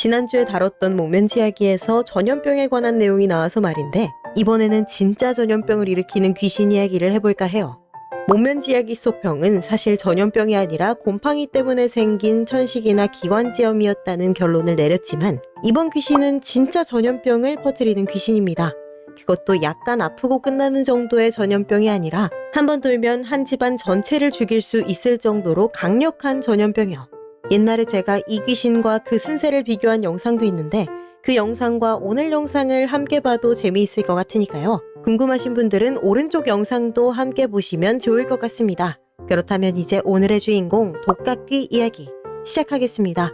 지난주에 다뤘던 목면지 이야기에서 전염병에 관한 내용이 나와서 말인데 이번에는 진짜 전염병을 일으키는 귀신 이야기를 해볼까 해요. 목면지 이야기 속 병은 사실 전염병이 아니라 곰팡이 때문에 생긴 천식이나 기관지염이었다는 결론을 내렸지만 이번 귀신은 진짜 전염병을 퍼뜨리는 귀신입니다. 그것도 약간 아프고 끝나는 정도의 전염병이 아니라 한 번 돌면 한 집안 전체를 죽일 수 있을 정도로 강력한 전염병이요. 옛날에 제가 이 귀신과 그 쓴새를 비교한 영상도 있는데 그 영상과 오늘 영상을 함께 봐도 재미있을 것 같으니까요. 궁금하신 분들은 오른쪽 영상도 함께 보시면 좋을 것 같습니다. 그렇다면 이제 오늘의 주인공 독각귀 이야기 시작하겠습니다.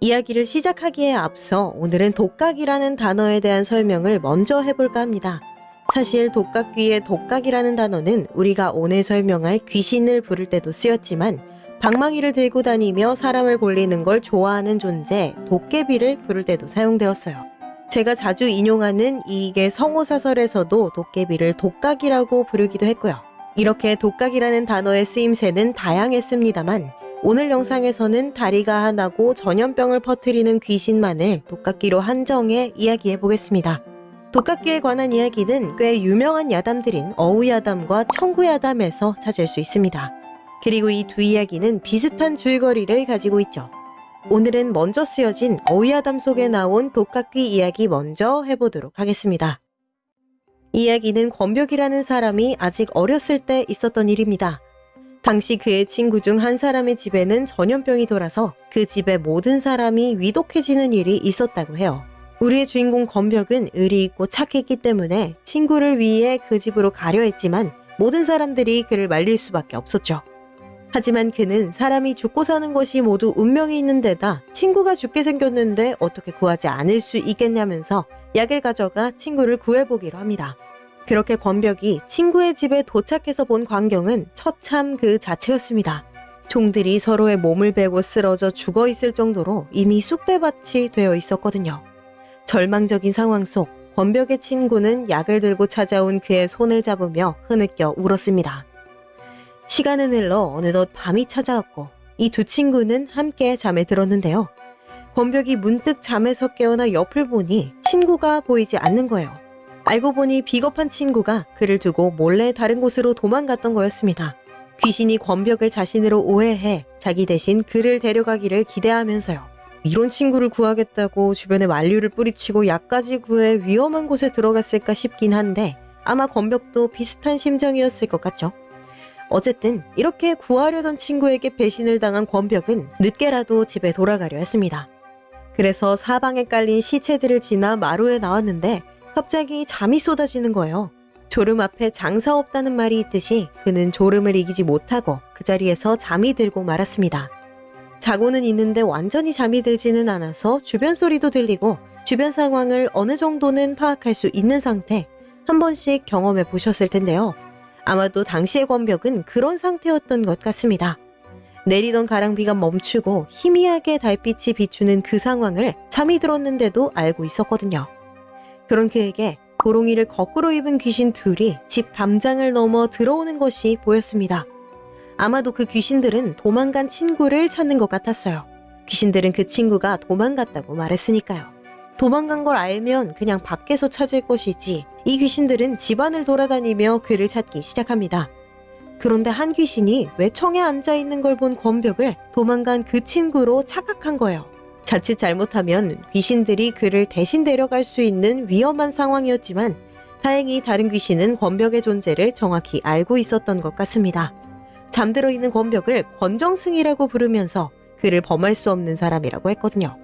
이야기를 시작하기에 앞서 오늘은 독각이라는 단어에 대한 설명을 먼저 해볼까 합니다. 사실 독각귀의 독각이라는 단어는 우리가 오늘 설명할 귀신을 부를 때도 쓰였지만 방망이를 들고 다니며 사람을 골리는 걸 좋아하는 존재 도깨비를 부를 때도 사용되었어요. 제가 자주 인용하는 이익의 성호사설에서도 도깨비를 독각이라고 부르기도 했고요. 이렇게 독각이라는 단어의 쓰임새는 다양했습니다만 오늘 영상에서는 다리가 하나고 전염병을 퍼뜨리는 귀신만을 독각기로 한정해 이야기해 보겠습니다. 독각기에 관한 이야기는 꽤 유명한 야담들인 어우야담과 청구야담에서 찾을 수 있습니다. 그리고 이 두 이야기는 비슷한 줄거리를 가지고 있죠. 오늘은 먼저 쓰여진 어우야담 속에 나온 독각귀 이야기 먼저 해보도록 하겠습니다. 이야기는 권벽이라는 사람이 아직 어렸을 때 있었던 일입니다. 당시 그의 친구 중 한 사람의 집에는 전염병이 돌아서 그 집의 모든 사람이 위독해지는 일이 있었다고 해요. 우리의 주인공 건벽은 의리 있고 착했기 때문에 친구를 위해 그 집으로 가려 했지만 모든 사람들이 그를 말릴 수밖에 없었죠. 하지만 그는 사람이 죽고 사는 것이 모두 운명이 있는 데다 친구가 죽게 생겼는데 어떻게 구하지 않을 수 있겠냐면서 약을 가져가 친구를 구해보기로 합니다. 그렇게 권벽이 친구의 집에 도착해서 본 광경은 처참 그 자체였습니다. 종들이 서로의 몸을 베고 쓰러져 죽어 있을 정도로 이미 쑥대밭이 되어 있었거든요. 절망적인 상황 속 권벽의 친구는 약을 들고 찾아온 그의 손을 잡으며 흐느껴 울었습니다. 시간은 흘러 어느덧 밤이 찾아왔고 이 두 친구는 함께 잠에 들었는데요. 권벽이 문득 잠에서 깨어나 옆을 보니 친구가 보이지 않는 거예요. 알고 보니 비겁한 친구가 그를 두고 몰래 다른 곳으로 도망갔던 거였습니다. 귀신이 권벽을 자신으로 오해해 자기 대신 그를 데려가기를 기대하면서요. 이런 친구를 구하겠다고 주변에 만류를 뿌리치고 약까지 구해 위험한 곳에 들어갔을까 싶긴 한데 아마 권벽도 비슷한 심정이었을 것 같죠. 어쨌든 이렇게 구하려던 친구에게 배신을 당한 권벽은 늦게라도 집에 돌아가려 했습니다. 그래서 사방에 깔린 시체들을 지나 마루에 나왔는데 갑자기 잠이 쏟아지는 거예요. 졸음 앞에 장사 없다는 말이 있듯이 그는 졸음을 이기지 못하고 그 자리에서 잠이 들고 말았습니다. 자고는 있는데 완전히 잠이 들지는 않아서 주변 소리도 들리고 주변 상황을 어느 정도는 파악할 수 있는 상태 한 번씩 경험해 보셨을 텐데요. 아마도 당시의 권벽은 그런 상태였던 것 같습니다. 내리던 가랑비가 멈추고 희미하게 달빛이 비추는 그 상황을 잠이 들었는데도 알고 있었거든요. 그런 그에게 고롱이를 거꾸로 입은 귀신 둘이 집 담장을 넘어 들어오는 것이 보였습니다. 아마도 그 귀신들은 도망간 친구를 찾는 것 같았어요. 귀신들은 그 친구가 도망갔다고 말했으니까요. 도망간 걸 알면 그냥 밖에서 찾을 것이지 이 귀신들은 집안을 돌아다니며 그를 찾기 시작합니다. 그런데 한 귀신이 외청에 앉아 있는 걸 본 권벽을 도망간 그 친구로 착각한 거예요. 자칫 잘못하면 귀신들이 그를 대신 데려갈 수 있는 위험한 상황이었지만 다행히 다른 귀신은 권벽의 존재를 정확히 알고 있었던 것 같습니다. 잠들어 있는 권벽을 권정승이라고 부르면서 그를 범할 수 없는 사람이라고 했거든요.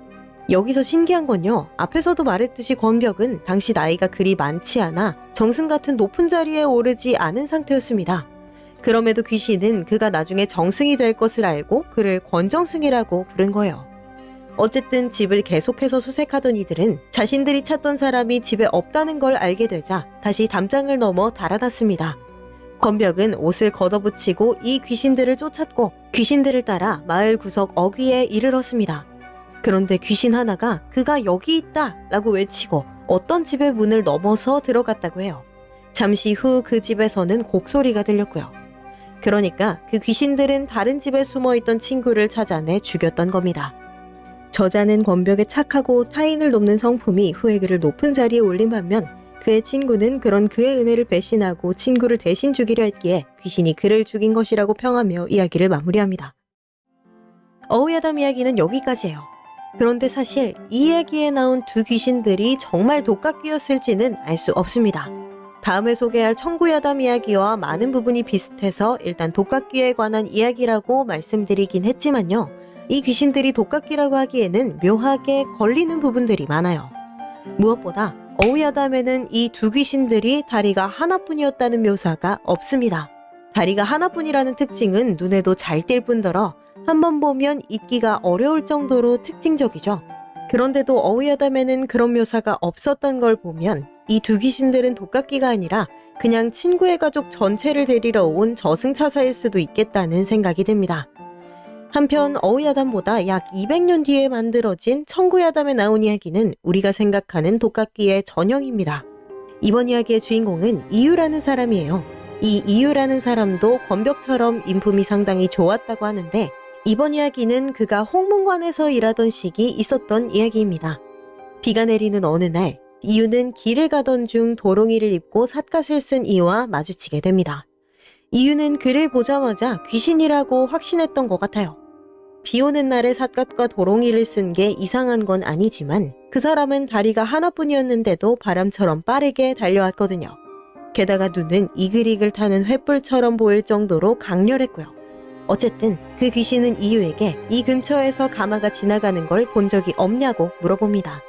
여기서 신기한 건요. 앞에서도 말했듯이 권벽은 당시 나이가 그리 많지 않아 정승 같은 높은 자리에 오르지 않은 상태였습니다. 그럼에도 귀신은 그가 나중에 정승이 될 것을 알고 그를 권정승이라고 부른 거예요. 어쨌든 집을 계속해서 수색하던 이들은 자신들이 찾던 사람이 집에 없다는 걸 알게 되자 다시 담장을 넘어 달아났습니다. 권벽은 옷을 걷어붙이고 이 귀신들을 쫓았고 귀신들을 따라 마을 구석 어귀에 이르렀습니다. 그런데 귀신 하나가 그가 여기 있다 라고 외치고 어떤 집의 문을 넘어서 들어갔다고 해요. 잠시 후 그 집에서는 곡소리가 들렸고요. 그러니까 그 귀신들은 다른 집에 숨어 있던 친구를 찾아내 죽였던 겁니다. 저자는 권벽에 착하고 타인을 돕는 성품이 후에 그를 높은 자리에 올린 반면 그의 친구는 그런 그의 은혜를 배신하고 친구를 대신 죽이려 했기에 귀신이 그를 죽인 것이라고 평하며 이야기를 마무리합니다. 어우야담 이야기는 여기까지예요. 그런데 사실 이 이야기에 나온 두 귀신들이 정말 독각귀였을지는 알 수 없습니다. 다음에 소개할 청구야담 이야기와 많은 부분이 비슷해서 일단 독각귀에 관한 이야기라고 말씀드리긴 했지만요. 이 귀신들이 독각귀라고 하기에는 묘하게 걸리는 부분들이 많아요. 무엇보다 어우야담에는 이 두 귀신들이 다리가 하나뿐이었다는 묘사가 없습니다. 다리가 하나뿐이라는 특징은 눈에도 잘 띌 뿐더러 한 번 보면 잊기가 어려울 정도로 특징적이죠. 그런데도 어우야담에는 그런 묘사가 없었던 걸 보면 이 두 귀신들은 독각귀가 아니라 그냥 친구의 가족 전체를 데리러 온 저승차사일 수도 있겠다는 생각이 듭니다. 한편 어우야담보다 약 200년 뒤에 만들어진 청구야담에 나온 이야기는 우리가 생각하는 독각귀의 전형입니다. 이번 이야기의 주인공은 이유라는 사람이에요. 이 이유라는 사람도 권벽처럼 인품이 상당히 좋았다고 하는데 이번 이야기는 그가 홍문관에서 일하던 시기 있었던 이야기입니다. 비가 내리는 어느 날 이유는 길을 가던 중 도롱이를 입고 삿갓을 쓴 이와 마주치게 됩니다. 이유는 그를 보자마자 귀신이라고 확신했던 것 같아요. 비 오는 날에 삿갓과 도롱이를 쓴 게 이상한 건 아니지만 그 사람은 다리가 하나뿐이었는데도 바람처럼 빠르게 달려왔거든요. 게다가 눈은 이글이글 타는 횃불처럼 보일 정도로 강렬했고요. 어쨌든 그 귀신은 이유에게 이 근처에서 가마가 지나가는 걸 본 적이 없냐고 물어봅니다.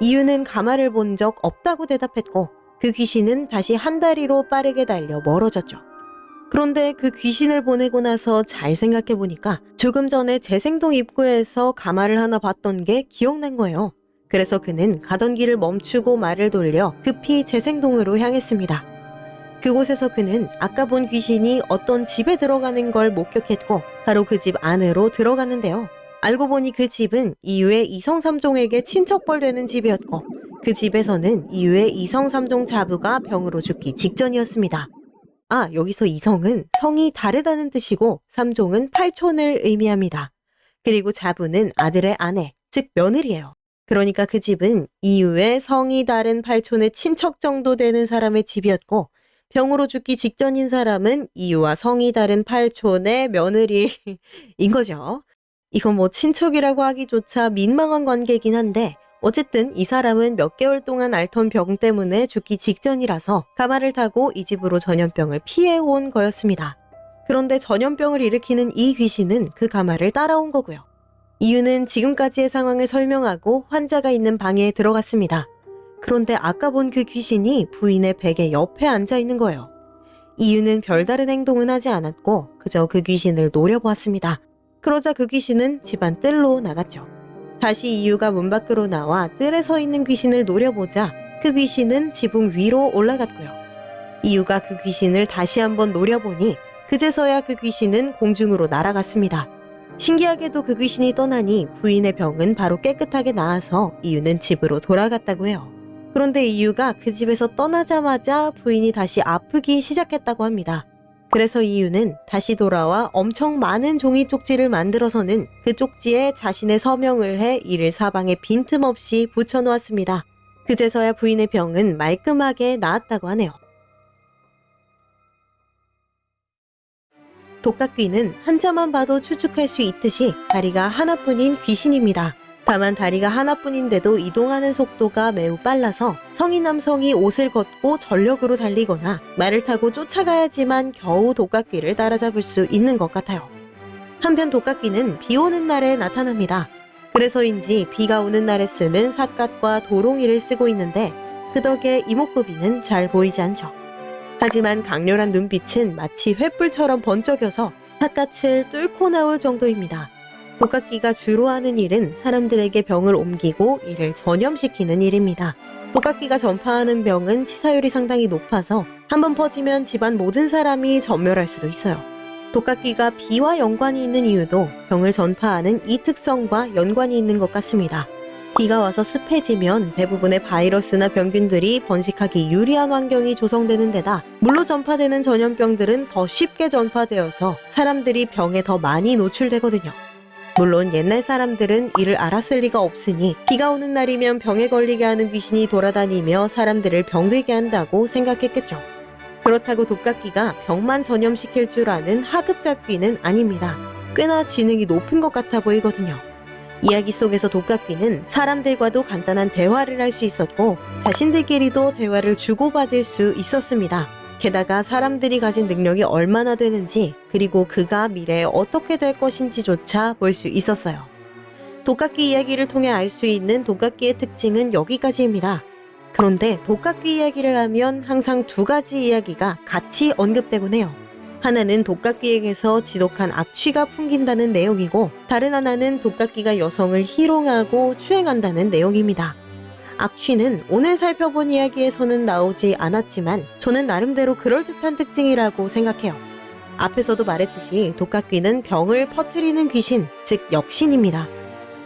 이유는 가마를 본 적 없다고 대답했고 그 귀신은 다시 한 다리로 빠르게 달려 멀어졌죠. 그런데 그 귀신을 보내고 나서 잘 생각해 보니까 조금 전에 재생동 입구에서 가마를 하나 봤던 게 기억난 거예요. 그래서 그는 가던 길을 멈추고 말을 돌려 급히 재생동으로 향했습니다. 그곳에서 그는 아까 본 귀신이 어떤 집에 들어가는 걸 목격했고 바로 그 집 안으로 들어갔는데요. 알고 보니 그 집은 이유의 이성삼종에게 친척벌 되는 집이었고 그 집에서는 이유의 이성삼종 자부가 병으로 죽기 직전이었습니다. 아, 여기서 이성은 성이 다르다는 뜻이고 삼종은 팔촌을 의미합니다. 그리고 자부는 아들의 아내, 즉 며느리예요. 그러니까 그 집은 이유의 성이 다른 팔촌의 친척 정도 되는 사람의 집이었고 병으로 죽기 직전인 사람은 이유와 성이 다른 팔촌의 며느리인 거죠. 이건 뭐 친척이라고 하기조차 민망한 관계긴 한데 어쨌든 이 사람은 몇 개월 동안 앓던 병 때문에 죽기 직전이라서 가마를 타고 이 집으로 전염병을 피해온 거였습니다. 그런데 전염병을 일으키는 이 귀신은 그 가마를 따라온 거고요. 이유는 지금까지의 상황을 설명하고 환자가 있는 방에 들어갔습니다. 그런데 아까 본 그 귀신이 부인의 베개 옆에 앉아 있는 거예요. 이유는 별다른 행동은 하지 않았고 그저 그 귀신을 노려보았습니다. 그러자 그 귀신은 집안 뜰로 나갔죠. 다시 이유가 문 밖으로 나와 뜰에 서 있는 귀신을 노려보자 그 귀신은 지붕 위로 올라갔고요. 이유가 그 귀신을 다시 한번 노려보니 그제서야 그 귀신은 공중으로 날아갔습니다. 신기하게도 그 귀신이 떠나니 부인의 병은 바로 깨끗하게 나아서 이유는 집으로 돌아갔다고 해요. 그런데 이유가 그 집에서 떠나자마자 부인이 다시 아프기 시작했다고 합니다. 그래서 이유는 다시 돌아와 엄청 많은 종이 쪽지를 만들어서는 그 쪽지에 자신의 서명을 해 이를 사방에 빈틈없이 붙여놓았습니다. 그제서야 부인의 병은 말끔하게 나았다고 하네요. 독각귀는 한자만 봐도 추측할 수 있듯이 다리가 하나뿐인 귀신입니다. 다만 다리가 하나뿐인데도 이동하는 속도가 매우 빨라서 성인 남성이 옷을 걷고 전력으로 달리거나 말을 타고 쫓아가야지만 겨우 독각귀를 따라잡을 수 있는 것 같아요. 한편 독각귀는 비 오는 날에 나타납니다. 그래서인지 비가 오는 날에 쓰는 삿갓과 도롱이를 쓰고 있는데 그 덕에 이목구비는 잘 보이지 않죠. 하지만 강렬한 눈빛은 마치 횃불처럼 번쩍여서 삿갓을 뚫고 나올 정도입니다. 독각기가 주로 하는 일은 사람들에게 병을 옮기고 이를 전염시키는 일입니다. 독각기가 전파하는 병은 치사율이 상당히 높아서 한 번 퍼지면 집안 모든 사람이 전멸할 수도 있어요. 독각기가 비와 연관이 있는 이유도 병을 전파하는 이 특성과 연관이 있는 것 같습니다. 비가 와서 습해지면 대부분의 바이러스나 병균들이 번식하기 유리한 환경이 조성되는 데다 물로 전파되는 전염병들은 더 쉽게 전파되어서 사람들이 병에 더 많이 노출되거든요. 물론 옛날 사람들은 이를 알았을 리가 없으니 비가 오는 날이면 병에 걸리게 하는 귀신이 돌아다니며 사람들을 병들게 한다고 생각했겠죠. 그렇다고 독각귀가 병만 전염시킬 줄 아는 하급 잡귀는 아닙니다. 꽤나 지능이 높은 것 같아 보이거든요. 이야기 속에서 독각귀는 사람들과도 간단한 대화를 할 수 있었고 자신들끼리도 대화를 주고받을 수 있었습니다. 게다가 사람들이 가진 능력이 얼마나 되는지 그리고 그가 미래에 어떻게 될 것인지조차 볼 수 있었어요. 독각귀 이야기를 통해 알 수 있는 독각귀의 특징은 여기까지입니다. 그런데 독각귀 이야기를 하면 항상 두 가지 이야기가 같이 언급되곤 해요. 하나는 독각귀에게서 지독한 악취가 풍긴다는 내용이고 다른 하나는 독각귀가 여성을 희롱하고 추행한다는 내용입니다. 악취는 오늘 살펴본 이야기에서는 나오지 않았지만 저는 나름대로 그럴듯한 특징이라고 생각해요. 앞에서도 말했듯이 독각귀는 병을 퍼뜨리는 귀신, 즉 역신입니다.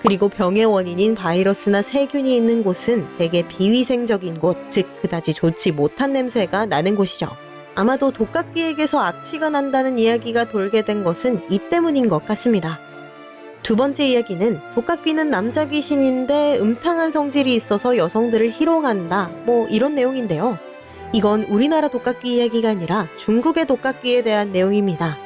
그리고 병의 원인인 바이러스나 세균이 있는 곳은 대개 비위생적인 곳, 즉 그다지 좋지 못한 냄새가 나는 곳이죠. 아마도 독각귀에게서 악취가 난다는 이야기가 돌게 된 것은 이 때문인 것 같습니다. 두 번째 이야기는 독각귀는 남자 귀신인데 음탕한 성질이 있어서 여성들을 희롱한다. 뭐 이런 내용인데요. 이건 우리나라 독각귀 이야기가 아니라 중국의 독각귀에 대한 내용입니다.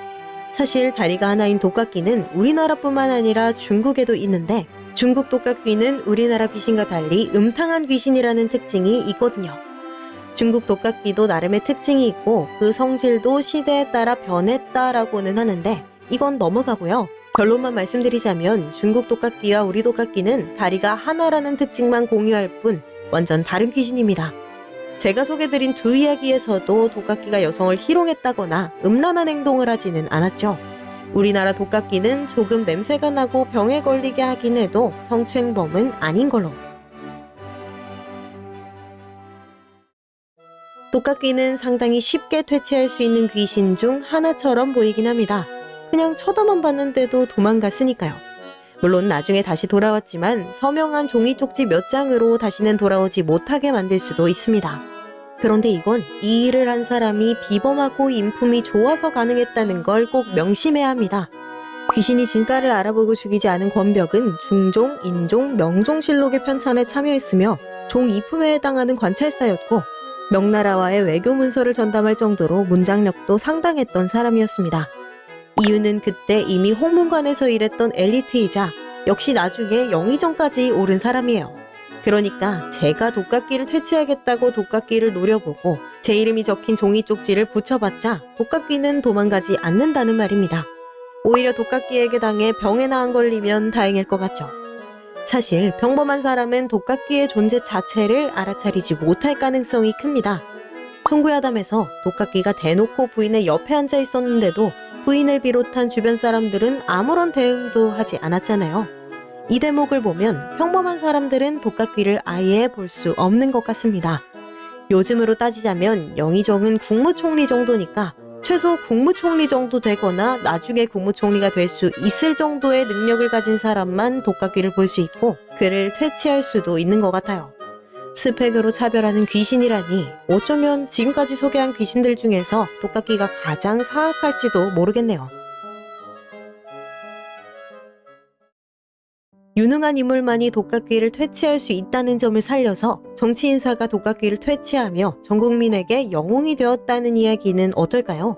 사실 다리가 하나인 독각귀는 우리나라뿐만 아니라 중국에도 있는데 중국 독각귀는 우리나라 귀신과 달리 음탕한 귀신이라는 특징이 있거든요. 중국 독각귀도 나름의 특징이 있고 그 성질도 시대에 따라 변했다라고는 하는데 이건 넘어가고요. 결론만 말씀드리자면 중국 독각귀와 우리 독각귀는 다리가 하나라는 특징만 공유할 뿐 완전 다른 귀신입니다. 제가 소개드린 두 이야기에서도 독각귀가 여성을 희롱했다거나 음란한 행동을 하지는 않았죠. 우리나라 독각귀는 조금 냄새가 나고 병에 걸리게 하긴 해도 성추행범은 아닌 걸로. 독각귀는 상당히 쉽게 퇴치할 수 있는 귀신 중 하나처럼 보이긴 합니다. 그냥 쳐다만 봤는데도 도망갔으니까요. 물론 나중에 다시 돌아왔지만 서명한 종이 쪽지 몇 장으로 다시는 돌아오지 못하게 만들 수도 있습니다. 그런데 이건 이 일을 한 사람이 비범하고 인품이 좋아서 가능했다는 걸 꼭 명심해야 합니다. 귀신이 진가를 알아보고 죽이지 않은 권벽은 중종, 인종, 명종실록의 편찬에 참여했으며 종 이품에 해당하는 관찰사였고 명나라와의 외교 문서를 전담할 정도로 문장력도 상당했던 사람이었습니다. 이유는 그때 이미 홍문관에서 일했던 엘리트이자 역시 나중에 영의정까지 오른 사람이에요. 그러니까 제가 독각기를 퇴치하겠다고 독각기를 노려보고 제 이름이 적힌 종이 쪽지를 붙여봤자 독각기는 도망가지 않는다는 말입니다. 오히려 독각기에게 당해 병에나 안 걸리면 다행일 것 같죠. 사실 평범한 사람은 독각귀의 존재 자체를 알아차리지 못할 가능성이 큽니다. 청구야담에서 독각귀가 대놓고 부인의 옆에 앉아 있었는데도 부인을 비롯한 주변 사람들은 아무런 대응도 하지 않았잖아요. 이 대목을 보면 평범한 사람들은 독각귀를 아예 볼 수 없는 것 같습니다. 요즘으로 따지자면 영의정은 국무총리 정도니까 최소 국무총리 정도 되거나 나중에 국무총리가 될 수 있을 정도의 능력을 가진 사람만 독각귀를 볼 수 있고 그를 퇴치할 수도 있는 것 같아요. 스펙으로 차별하는 귀신이라니 어쩌면 지금까지 소개한 귀신들 중에서 독각귀가 가장 사악할지도 모르겠네요. 유능한 인물만이 독각귀를 퇴치할 수 있다는 점을 살려서 정치인사가 독각귀를 퇴치하며 전 국민에게 영웅이 되었다는 이야기는 어떨까요?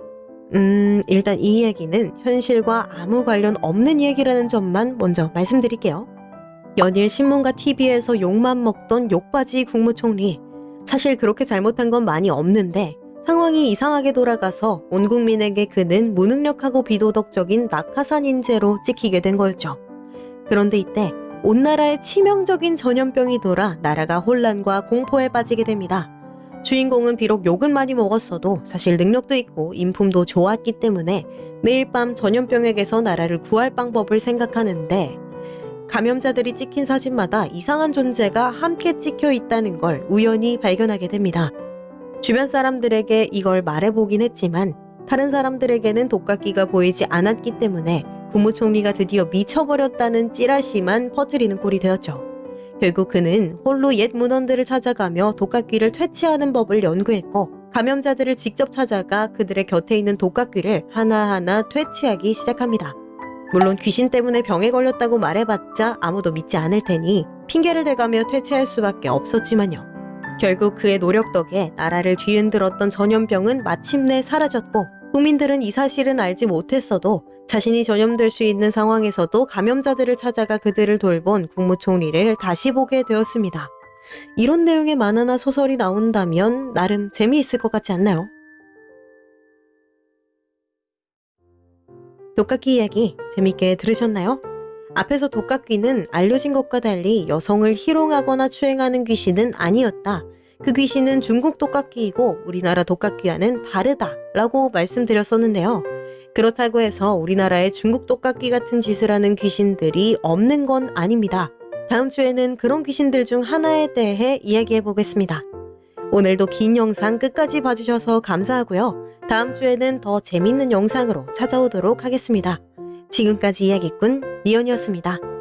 음, 일단 이 이야기는 현실과 아무 관련 없는 이야기라는 점만 먼저 말씀드릴게요. 연일 신문과 TV에서 욕만 먹던 욕바지 국무총리. 사실 그렇게 잘못한 건 많이 없는데 상황이 이상하게 돌아가서 온 국민에게 그는 무능력하고 비도덕적인 낙하산 인재로 찍히게 된 거였죠. 그런데 이때 온 나라에 치명적인 전염병이 돌아 나라가 혼란과 공포에 빠지게 됩니다. 주인공은 비록 욕은 많이 먹었어도 사실 능력도 있고 인품도 좋았기 때문에 매일 밤 전염병에게서 나라를 구할 방법을 생각하는데 감염자들이 찍힌 사진마다 이상한 존재가 함께 찍혀 있다는 걸 우연히 발견하게 됩니다. 주변 사람들에게 이걸 말해보긴 했지만 다른 사람들에게는 독각기가 보이지 않았기 때문에 국무총리가 드디어 미쳐버렸다는 찌라시만 퍼뜨리는 꼴이 되었죠. 결국 그는 홀로 옛 문헌들을 찾아가며 독각귀를 퇴치하는 법을 연구했고 감염자들을 직접 찾아가 그들의 곁에 있는 독각귀를 하나하나 퇴치하기 시작합니다. 물론 귀신 때문에 병에 걸렸다고 말해봤자 아무도 믿지 않을 테니 핑계를 대가며 퇴치할 수밖에 없었지만요. 결국 그의 노력 덕에 나라를 뒤흔들었던 전염병은 마침내 사라졌고 국민들은 이 사실은 알지 못했어도 자신이 전염될 수 있는 상황에서도 감염자들을 찾아가 그들을 돌본 국무총리를 다시 보게 되었습니다. 이런 내용의 만화나 소설이 나온다면 나름 재미있을 것 같지 않나요? 독각귀 이야기 재밌게 들으셨나요? 앞에서 독각귀는 알려진 것과 달리 여성을 희롱하거나 추행하는 귀신은 아니었다. 그 귀신은 중국 독각귀이고 우리나라 독각귀와는 다르다 라고 말씀드렸었는데요. 그렇다고 해서 우리나라의 중국 독각귀 같은 짓을 하는 귀신들이 없는 건 아닙니다. 다음 주에는 그런 귀신들 중 하나에 대해 이야기해 보겠습니다. 오늘도 긴 영상 끝까지 봐주셔서 감사하고요. 다음 주에는 더 재밌는 영상으로 찾아오도록 하겠습니다. 지금까지 이야기꾼 니언이었습니다.